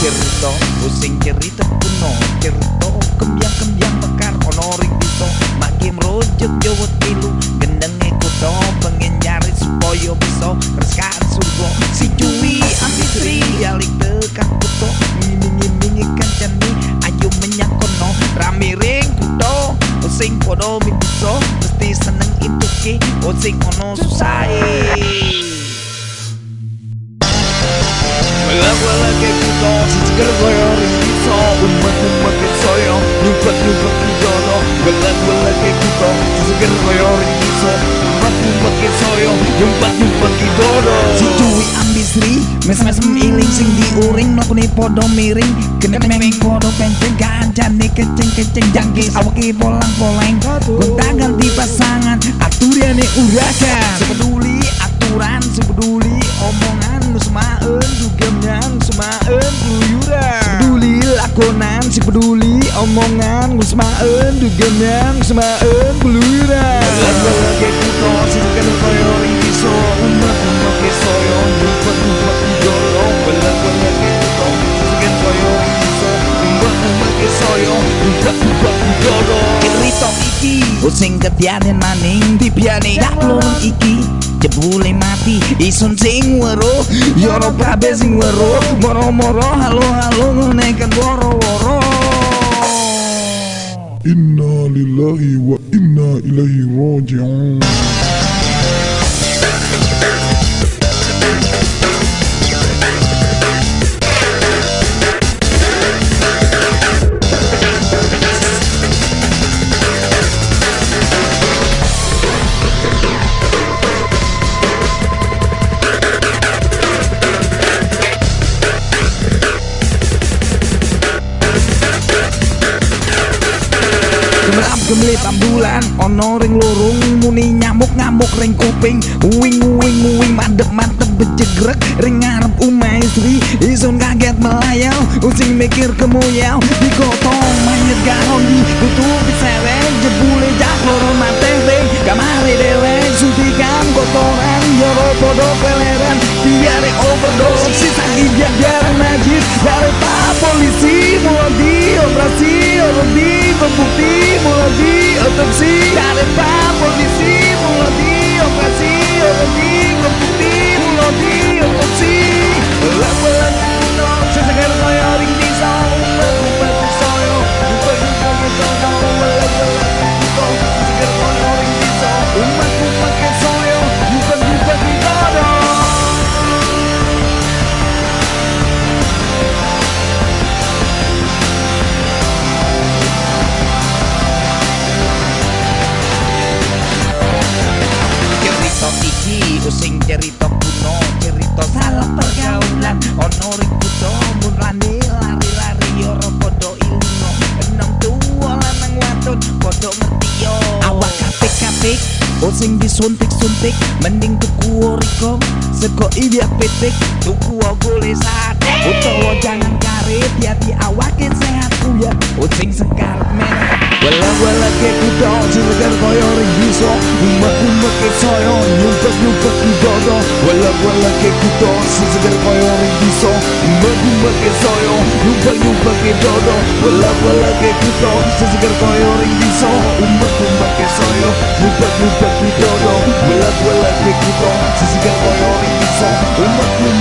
cerita Pusing cerita kuno. Cerita kembyang kembyang mekar Ono ring bisa Makin jawa pilu gendeng kuto Pengen nyari supaya bisa Reskan surga Si cuwi ambitri Yalik tekan kuto. Ngiming-ngimingi kancani Ayo menyak kono. Rame ring kuto Pusing kono min Mesti seneng intuki, Pusing ono susah yung rindiso Umat-umat soyo Lupat-lupat kay dono Wala-wala kay kuto Sisigal ko yung rindiso Umat-umat soyo Lupat-lupat kay dono Si Cuy ambisri Mes-mes iling sing diuring No kuni podo miring. Kena memeng podo penceng Ganjane keceng-keceng Janggis. Awaki polang-polang Gonta ganti pasangan. Aturiane urakan peduli omongan Gue semaen di genyang Gue semaen buluran Lagi-lagi kuto Sintikan koyo riso Umat umat keso Yang lupat umat idolo Lagi-lagi kuto Sintikan koyo riso Umat umat keso Yang lupat umat idolo Irito iki Using kebianin maning Dibiani Daklon iki Jebule mati Isun sing waro Yoro kabe sing waro Moro moro halo halo Ngonekan waro waro إنا لله وإنا إليه راجعون. Gemlip ambulan ono ring lorong muni nyamuk ngamuk ring kuping. Uwing uwing uwing madep mantep bejegrek ring ngarep umai isun kaget melayau. Using mikir kemuyau digotong mayat garondi tutup sereng jebule jak loro mate ring kamari dewek suntikan kotoran. Yoro podo peleran biare overdose. Sisa gibiak biar najis dari polisi Muladi, operasi, orodi, pembuti Muladi, otopsi, karena polisi Muladi using disuntik-suntik mending tuku oriko sego iya petik tuku boleh sate. Utawa jangan karet hati awakin sehat ya using sekarat merah. Wala-wala ke kudo Silakan koyo ring biso Umat-umat ke soyo Nyumpet-nyumpet di dodo Wala-wala ke Silakan koyo ring Bergumba ke soyo Lumpa lumpa ke dodo Pela pela ke kuto Sesegar koyo ring biso Umba kumba ke soyo Lumpa lumpa ke dodo Pela pela ke kuto Sesegar koyo ring biso Umba kumba